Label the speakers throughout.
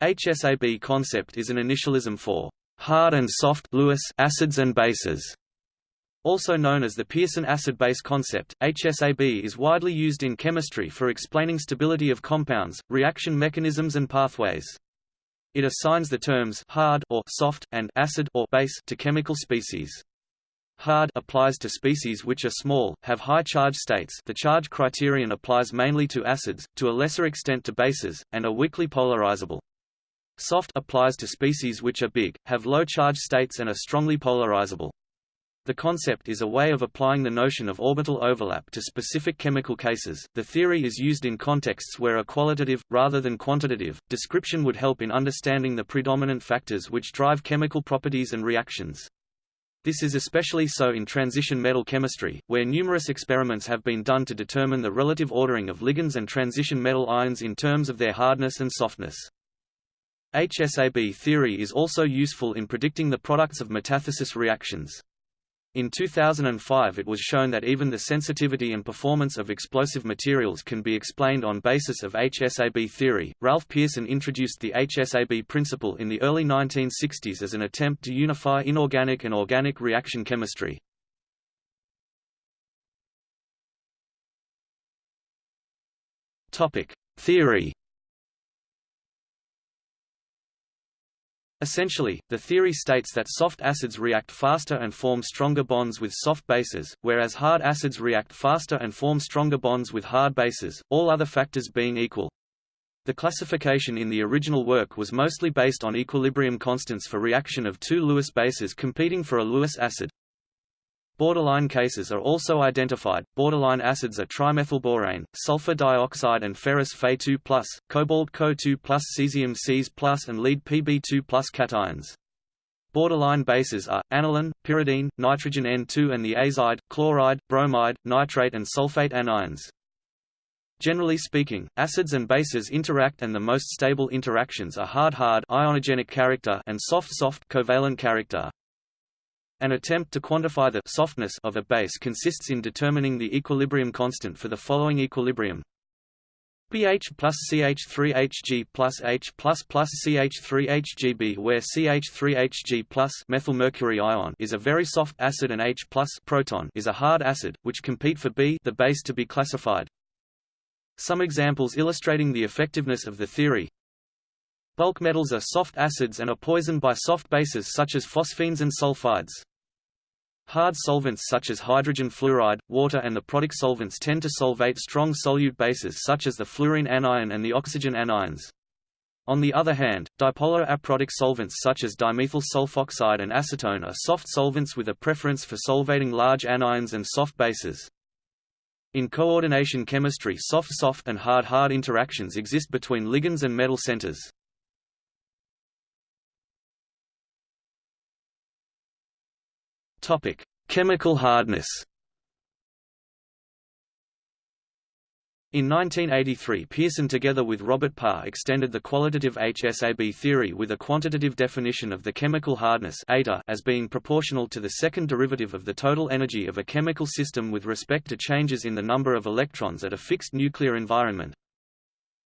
Speaker 1: HSAB concept is an initialism for hard and soft Lewis acids and bases. Also known as the Pearson acid-base concept, HSAB is widely used in chemistry for explaining stability of compounds, reaction mechanisms and pathways. It assigns the terms hard or soft and acid or base to chemical species. Hard applies to species which are small, have high charge states the charge criterion applies mainly to acids, to a lesser extent to bases, and are weakly polarizable. Soft applies to species which are big, have low charge states and are strongly polarizable. The concept is a way of applying the notion of orbital overlap to specific chemical cases. The theory is used in contexts where a qualitative, rather than quantitative, description would help in understanding the predominant factors which drive chemical properties and reactions. This is especially so in transition metal chemistry, where numerous experiments have been done to determine the relative ordering of ligands and transition metal ions in terms of their hardness and softness. HSAB theory is also useful in predicting the products of metathesis reactions. In 2005 it was shown that even the sensitivity and performance of explosive materials can be explained on basis of HSAB theory. Ralph Pearson introduced the HSAB principle in the early 1960s as an attempt to unify inorganic and organic reaction chemistry. Topic: Theory Essentially, the theory states that soft acids react faster and form stronger bonds with soft bases, whereas hard acids react faster and form stronger bonds with hard bases, all other factors being equal. The classification in the original work was mostly based on equilibrium constants for reaction of two Lewis bases competing for a Lewis acid. Borderline cases are also identified. Borderline acids are trimethylborane, sulfur dioxide and ferrous Fe2+, cobalt Co2+, cesium Cs+, and lead Pb2+ cations. Borderline bases are, aniline, pyridine, nitrogen N2 and the azide, chloride, bromide, nitrate and sulfate anions. Generally speaking, acids and bases interact and the most stable interactions are hard-hard ionogenic character and soft-soft covalent character. An attempt to quantify the softness of a base consists in determining the equilibrium constant for the following equilibrium pH plus CH3Hg plus H plus plus CH3HGB where CH3Hg plus methylmercury ion is a very soft acid and H plus proton is a hard acid, which compete for B the base to be classified. Some examples illustrating the effectiveness of the theory Bulk metals are soft acids and are poisoned by soft bases such as phosphines and sulfides. Hard solvents such as hydrogen fluoride, water and the protic solvents tend to solvate strong solute bases such as the fluorine anion and the oxygen anions. On the other hand, dipolar aprotic solvents such as dimethyl sulfoxide and acetone are soft solvents with a preference for solvating large anions and soft bases. In coordination chemistry soft-soft and hard-hard interactions exist between ligands and metal centers. Topic: Chemical hardness. In 1983 Pearson together with Robert Parr extended the qualitative HSAB theory with a quantitative definition of the chemical hardness as being proportional to the second derivative of the total energy of a chemical system with respect to changes in the number of electrons at a fixed nuclear environment.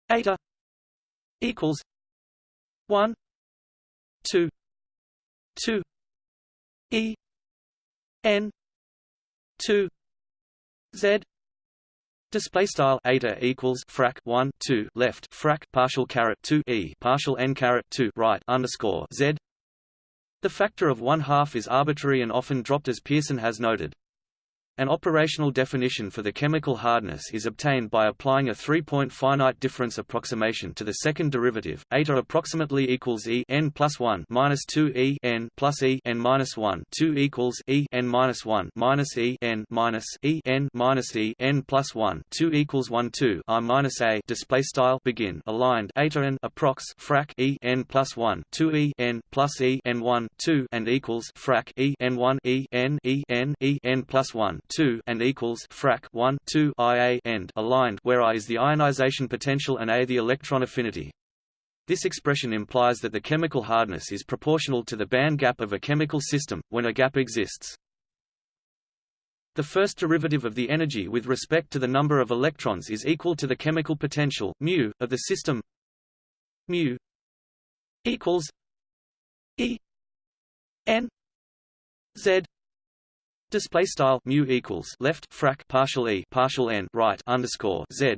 Speaker 1: Eta equals 1 2 2 E n 2 z Display style eta equals frac 1 2 left frac partial caret 2 e partial n caret 2 right underscore z. The factor of one half is arbitrary and often dropped as Pearson has noted. An operational definition for the chemical hardness is obtained by applying a three-point finite difference approximation to the second derivative. Eta approximately equals e n plus one minus two e n plus e n minus one two equals e n minus one minus e n minus e n minus e n plus one two equals one two i minus a display style begin aligned eta n approx frac e n plus one two e n plus e n one two and equals frac e n one e n e n e n plus one 2 and equals frac 1 2 IA end aligned where I is the ionization potential and A the electron affinity. This expression implies that the chemical hardness is proportional to the band gap of a chemical system, when a gap exists. The first derivative of the energy with respect to the number of electrons is equal to the chemical potential mu, of the system mu equals E N Z display style mu equals left frac partial E partial N right underscore Z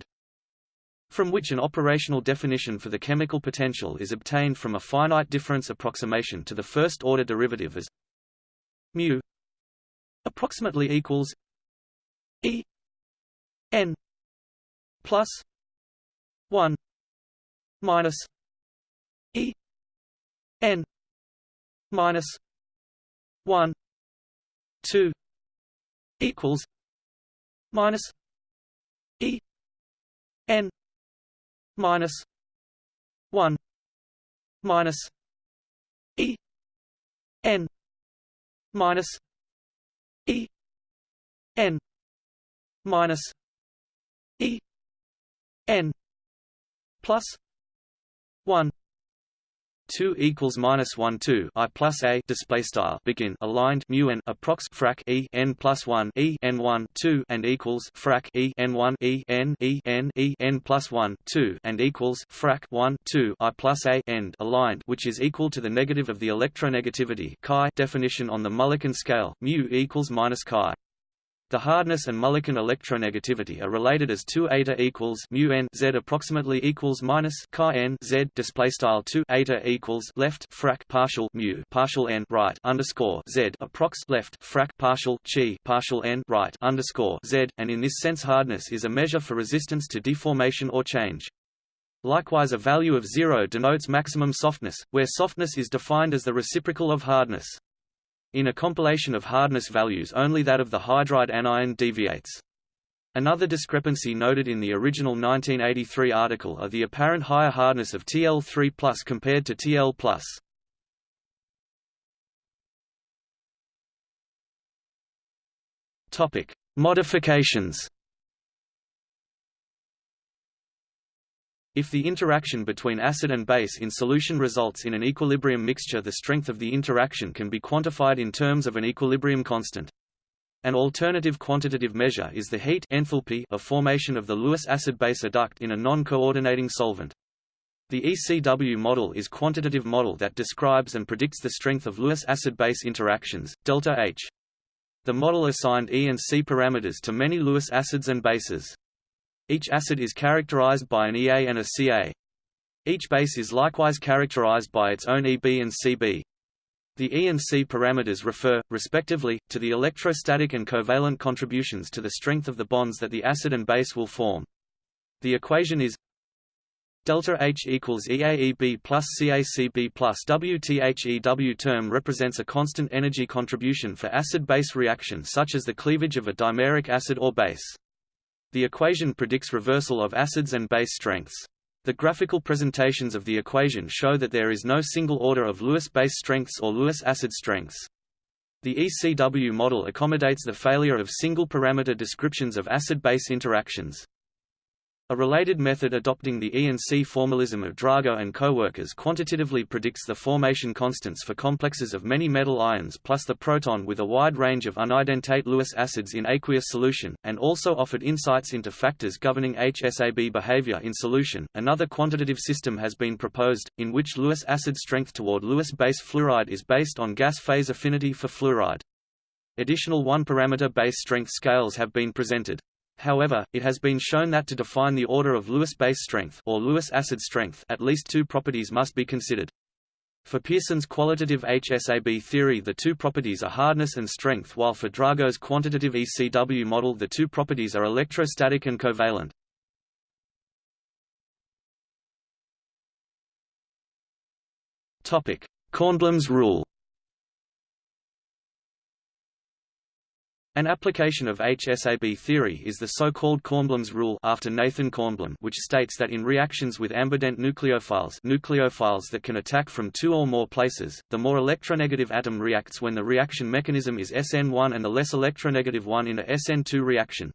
Speaker 1: from which an operational definition for the chemical potential is obtained from a finite difference approximation to the first order derivative as mu approximately equals E N plus one minus E N minus one two equals minus E N minus one minus E N minus E N minus E N plus one 2 equals minus 1 2 i plus a display style begin aligned mu n approx frac e n plus 1 e n 1 2 and equals frac e n 1 e n e n e n plus 1 2 and equals frac 1 2 i plus a end aligned which is equal to the negative of the electronegativity chi definition on the Mulliken scale mu equals minus chi the hardness and Mulliken electronegativity are related as 2 eta equals mu n z approximately equals minus chi n z display style 2 eta equals left frac partial mu partial n right underscore z approx left frac partial chi partial n right underscore z and in this sense hardness is a measure for resistance to deformation or change. Likewise a value of zero denotes maximum softness, where softness is defined as the reciprocal of hardness. In a compilation of hardness values only that of the hydride anion deviates. Another discrepancy noted in the original 1983 article are the apparent higher hardness of TL3 compared to TL+. Topic: Modifications If the interaction between acid and base in solution results in an equilibrium mixture the strength of the interaction can be quantified in terms of an equilibrium constant. An alternative quantitative measure is the heat enthalpy of formation of the Lewis acid-base adduct in a non-coordinating solvent. The ECW model is a quantitative model that describes and predicts the strength of Lewis acid-base interactions, delta H. The model assigned E and C parameters to many Lewis acids and bases. Each acid is characterized by an EA and a CA. Each base is likewise characterized by its own EB and CB. The E and C parameters refer, respectively, to the electrostatic and covalent contributions to the strength of the bonds that the acid and base will form. The equation is delta H equals EAEB plus CACB plus WTHEW term represents a constant energy contribution for acid-base reaction such as the cleavage of a dimeric acid or base. The equation predicts reversal of acids and base strengths. The graphical presentations of the equation show that there is no single order of Lewis base strengths or Lewis acid strengths. The ECW model accommodates the failure of single-parameter descriptions of acid-base interactions. A related method adopting the E and C formalism of Drago and coworkers quantitatively predicts the formation constants for complexes of many metal ions plus the proton with a wide range of unidentate Lewis acids in aqueous solution, and also offered insights into factors governing HSAB behavior in solution. Another quantitative system has been proposed, in which Lewis acid strength toward Lewis base fluoride is based on gas phase affinity for fluoride. Additional one-parameter base strength scales have been presented. However, it has been shown that to define the order of Lewis base strength or Lewis acid strength at least two properties must be considered. For Pearson's qualitative HSAB theory the two properties are hardness and strength while for Drago's quantitative ECW model the two properties are electrostatic and covalent. Kornblum's rule An application of HSAB theory is the so-called Kornblum's rule after Nathan Kornblum which states that in reactions with ambident nucleophiles nucleophiles that can attack from two or more places, the more electronegative atom reacts when the reaction mechanism is SN1 and the less electronegative one in a SN2 reaction.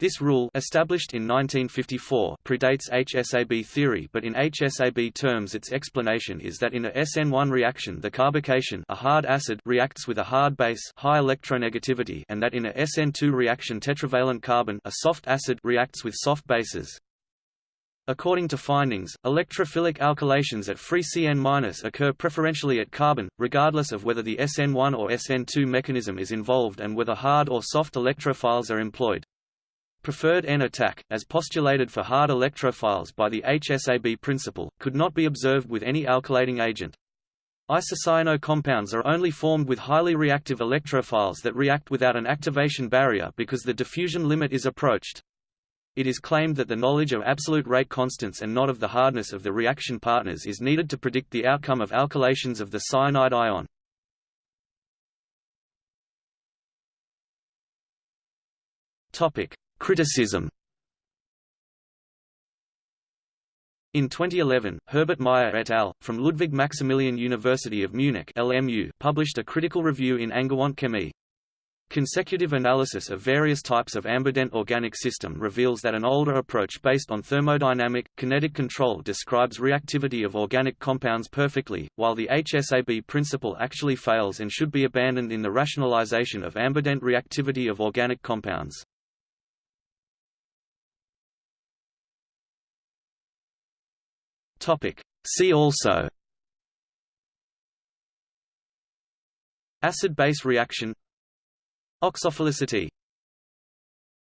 Speaker 1: This rule established in 1954 predates HSAB theory but in HSAB terms its explanation is that in a SN1 reaction the carbocation a hard acid reacts with a hard base high electronegativity and that in a SN2 reaction tetravalent carbon a soft acid reacts with soft bases. According to findings, electrophilic alkylations at free CN- occur preferentially at carbon, regardless of whether the SN1 or SN2 mechanism is involved and whether hard or soft electrophiles are employed. Preferred N attack, as postulated for hard electrophiles by the HSAB principle, could not be observed with any alkylating agent. Isocyano compounds are only formed with highly reactive electrophiles that react without an activation barrier because the diffusion limit is approached. It is claimed that the knowledge of absolute rate constants and not of the hardness of the reaction partners is needed to predict the outcome of alkylations of the cyanide ion. Topic: Criticism. In 2011, Herbert Mayr et al. from Ludwig Maximilian University of Munich (LMU) published a critical review in Angewandte Chemie. Consecutive analysis of various types of ambident organic system reveals that an older approach based on thermodynamic, kinetic control describes reactivity of organic compounds perfectly, while the HSAB principle actually fails and should be abandoned in the rationalization of ambident reactivity of organic compounds. See also. Acid-base reaction. Oxophilicity